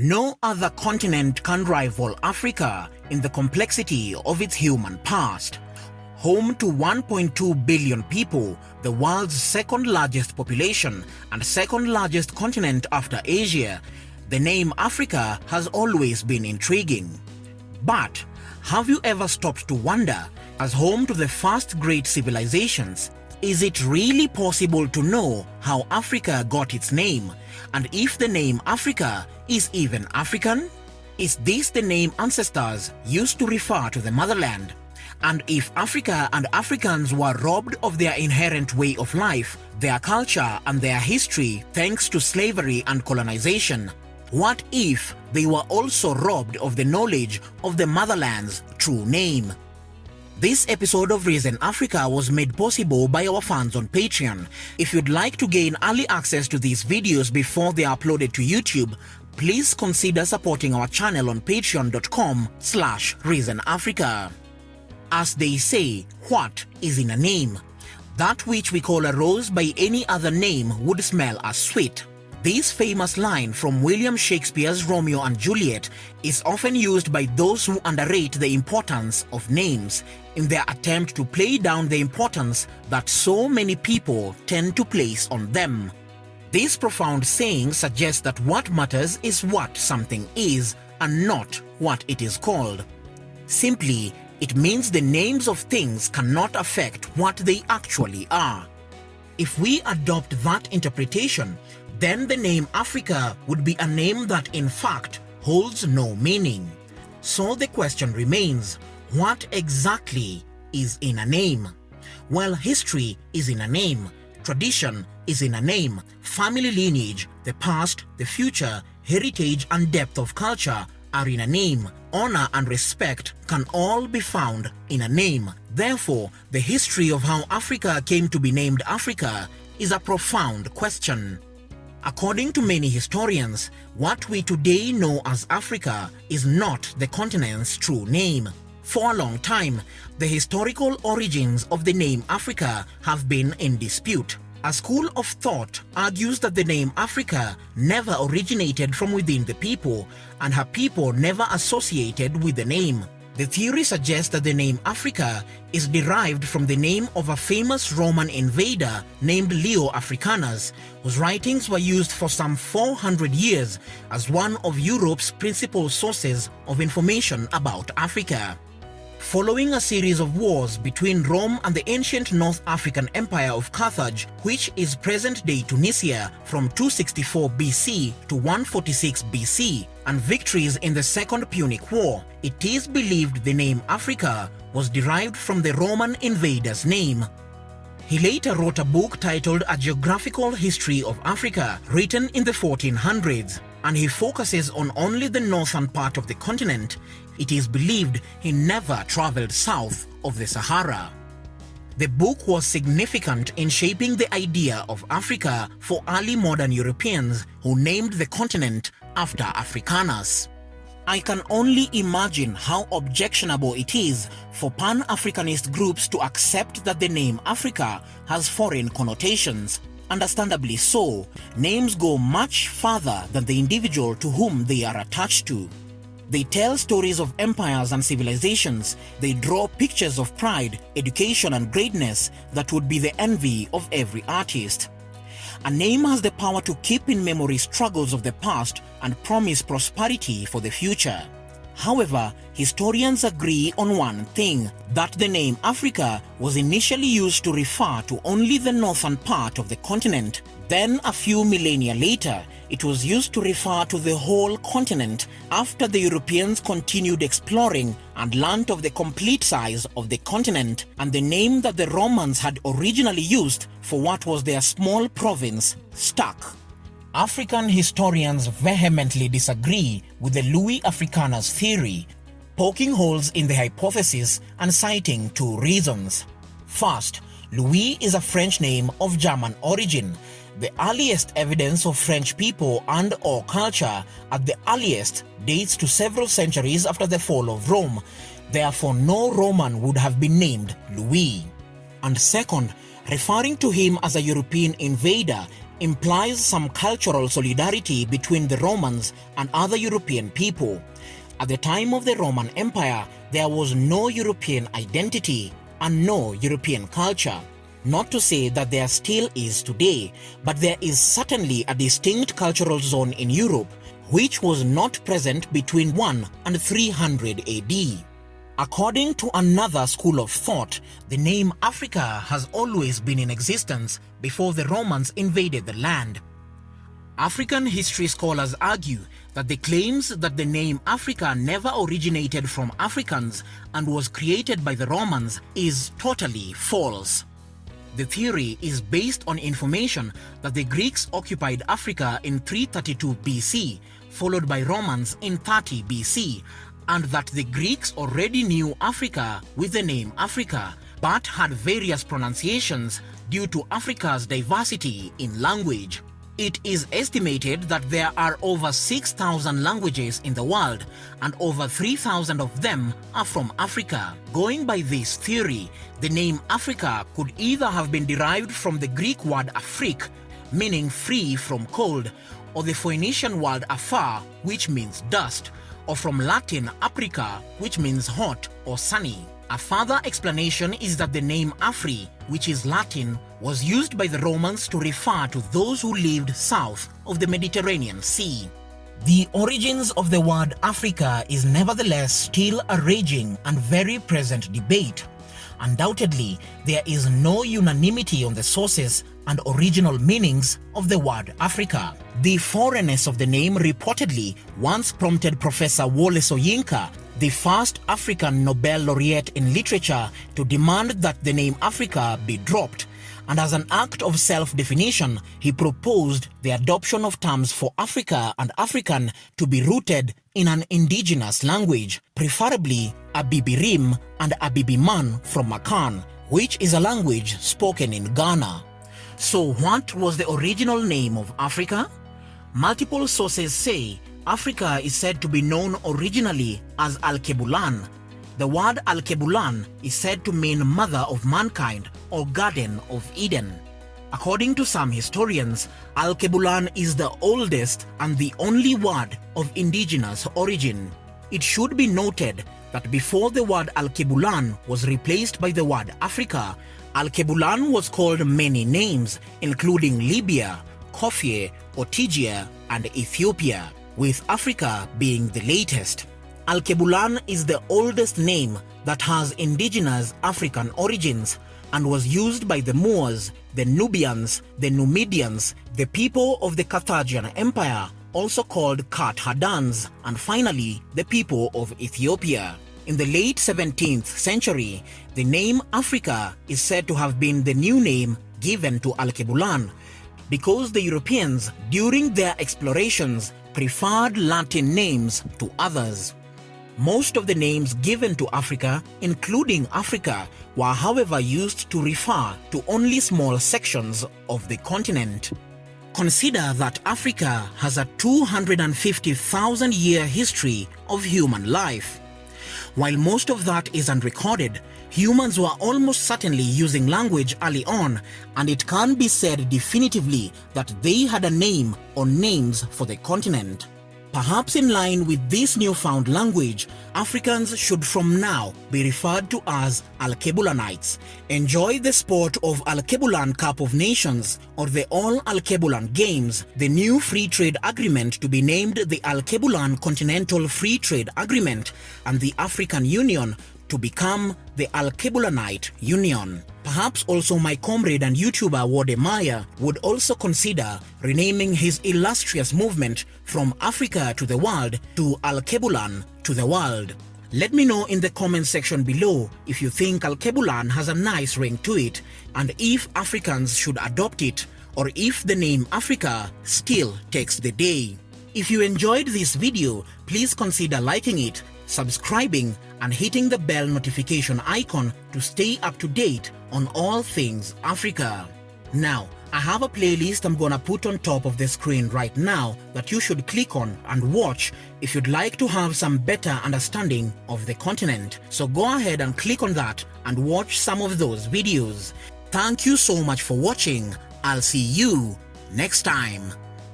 No other continent can rival Africa in the complexity of its human past. Home to 1.2 billion people, the world's second largest population and second largest continent after Asia, the name Africa has always been intriguing. But have you ever stopped to wonder, as home to the first great civilizations, is it really possible to know how Africa got its name and if the name Africa is even African? Is this the name ancestors used to refer to the motherland? And if Africa and Africans were robbed of their inherent way of life, their culture and their history thanks to slavery and colonization, what if they were also robbed of the knowledge of the motherland's true name? This episode of Reason Africa was made possible by our fans on Patreon. If you'd like to gain early access to these videos before they are uploaded to YouTube, please consider supporting our channel on patreon.com slash reasonafrica. As they say, what is in a name? That which we call a rose by any other name would smell as sweet. This famous line from William Shakespeare's Romeo and Juliet is often used by those who underrate the importance of names in their attempt to play down the importance that so many people tend to place on them. This profound saying suggests that what matters is what something is and not what it is called. Simply, it means the names of things cannot affect what they actually are. If we adopt that interpretation, then the name Africa would be a name that in fact holds no meaning. So the question remains, what exactly is in a name? Well, history is in a name, tradition is in a name, family lineage, the past, the future, heritage and depth of culture are in a name, honor and respect can all be found in a name. Therefore, the history of how Africa came to be named Africa is a profound question. According to many historians, what we today know as Africa is not the continent's true name. For a long time, the historical origins of the name Africa have been in dispute. A school of thought argues that the name Africa never originated from within the people and her people never associated with the name. The theory suggests that the name Africa is derived from the name of a famous Roman invader named Leo Africanus, whose writings were used for some 400 years as one of Europe's principal sources of information about Africa. Following a series of wars between Rome and the ancient North African Empire of Carthage, which is present-day Tunisia from 264 BC to 146 BC, and victories in the Second Punic War, it is believed the name Africa was derived from the Roman invader's name. He later wrote a book titled A Geographical History of Africa, written in the 1400s, and he focuses on only the northern part of the continent it is believed he never traveled south of the Sahara. The book was significant in shaping the idea of Africa for early modern Europeans who named the continent after Africanus. I can only imagine how objectionable it is for Pan-Africanist groups to accept that the name Africa has foreign connotations. Understandably so, names go much further than the individual to whom they are attached to. They tell stories of empires and civilizations. They draw pictures of pride, education and greatness that would be the envy of every artist. A name has the power to keep in memory struggles of the past and promise prosperity for the future. However, historians agree on one thing, that the name Africa was initially used to refer to only the northern part of the continent. Then a few millennia later, it was used to refer to the whole continent after the Europeans continued exploring and learnt of the complete size of the continent and the name that the Romans had originally used for what was their small province stuck. African historians vehemently disagree with the Louis Africanus theory, poking holes in the hypothesis and citing two reasons. First, Louis is a French name of German origin. The earliest evidence of French people and or culture at the earliest dates to several centuries after the fall of Rome, therefore no Roman would have been named Louis. And second, referring to him as a European invader implies some cultural solidarity between the Romans and other European people. At the time of the Roman Empire, there was no European identity and no European culture. Not to say that there still is today, but there is certainly a distinct cultural zone in Europe which was not present between 1 and 300 AD. According to another school of thought, the name Africa has always been in existence before the Romans invaded the land. African history scholars argue that the claims that the name Africa never originated from Africans and was created by the Romans is totally false. The theory is based on information that the Greeks occupied Africa in 332 BC, followed by Romans in 30 BC, and that the Greeks already knew Africa with the name Africa, but had various pronunciations due to Africa's diversity in language. It is estimated that there are over 6,000 languages in the world and over 3,000 of them are from Africa. Going by this theory, the name Africa could either have been derived from the Greek word Afrik, meaning free from cold, or the Phoenician word Afar, which means dust, or from Latin aprica, which means hot or sunny. A further explanation is that the name Afri, which is Latin, was used by the Romans to refer to those who lived south of the Mediterranean Sea. The origins of the word Africa is nevertheless still a raging and very present debate. Undoubtedly, there is no unanimity on the sources and original meanings of the word Africa. The foreignness of the name reportedly once prompted Professor Wole Soyinka the first African Nobel laureate in literature to demand that the name Africa be dropped and as an act of self-definition, he proposed the adoption of terms for Africa and African to be rooted in an indigenous language, preferably Abibirim and Abibiman from Akan, which is a language spoken in Ghana. So what was the original name of Africa? Multiple sources say Africa is said to be known originally as Alkebulan. The word Alkebulan is said to mean mother of mankind or garden of Eden. According to some historians, Alkebulan is the oldest and the only word of indigenous origin. It should be noted that before the word Alkebulan was replaced by the word Africa, Alkebulan was called many names, including Libya, Corphye, Ortegia, and Ethiopia with Africa being the latest. Alkebulan is the oldest name that has indigenous African origins and was used by the Moors, the Nubians, the Numidians, the people of the Carthaginian Empire, also called Carthagans, and finally the people of Ethiopia. In the late 17th century, the name Africa is said to have been the new name given to Alkebulan because the Europeans, during their explorations, preferred Latin names to others. Most of the names given to Africa, including Africa, were however used to refer to only small sections of the continent. Consider that Africa has a 250,000 year history of human life. While most of that is unrecorded, humans were almost certainly using language early on and it can be said definitively that they had a name or names for the continent. Perhaps in line with this newfound language, Africans should from now be referred to as Alkebulanites. Enjoy the sport of Alkebulan Cup of Nations or the All Alkebulan Games, the new free trade agreement to be named the Alkebulan Continental Free Trade Agreement and the African Union to become the Alkebulanite Union. Perhaps also my comrade and YouTuber Wode Maya would also consider renaming his illustrious movement from Africa to the world to Alkebulan to the world. Let me know in the comment section below if you think Alkebulan has a nice ring to it and if Africans should adopt it or if the name Africa still takes the day. If you enjoyed this video, please consider liking it subscribing and hitting the bell notification icon to stay up to date on all things Africa. Now, I have a playlist I'm gonna put on top of the screen right now that you should click on and watch if you'd like to have some better understanding of the continent. So go ahead and click on that and watch some of those videos. Thank you so much for watching. I'll see you next time